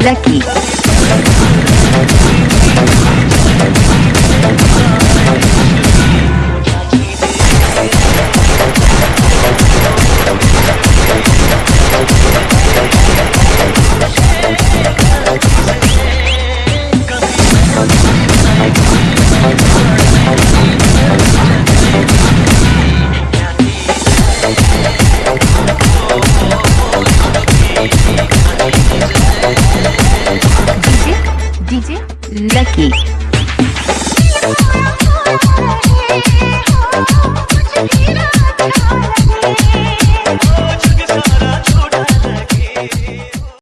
lucky. DJ Lucky.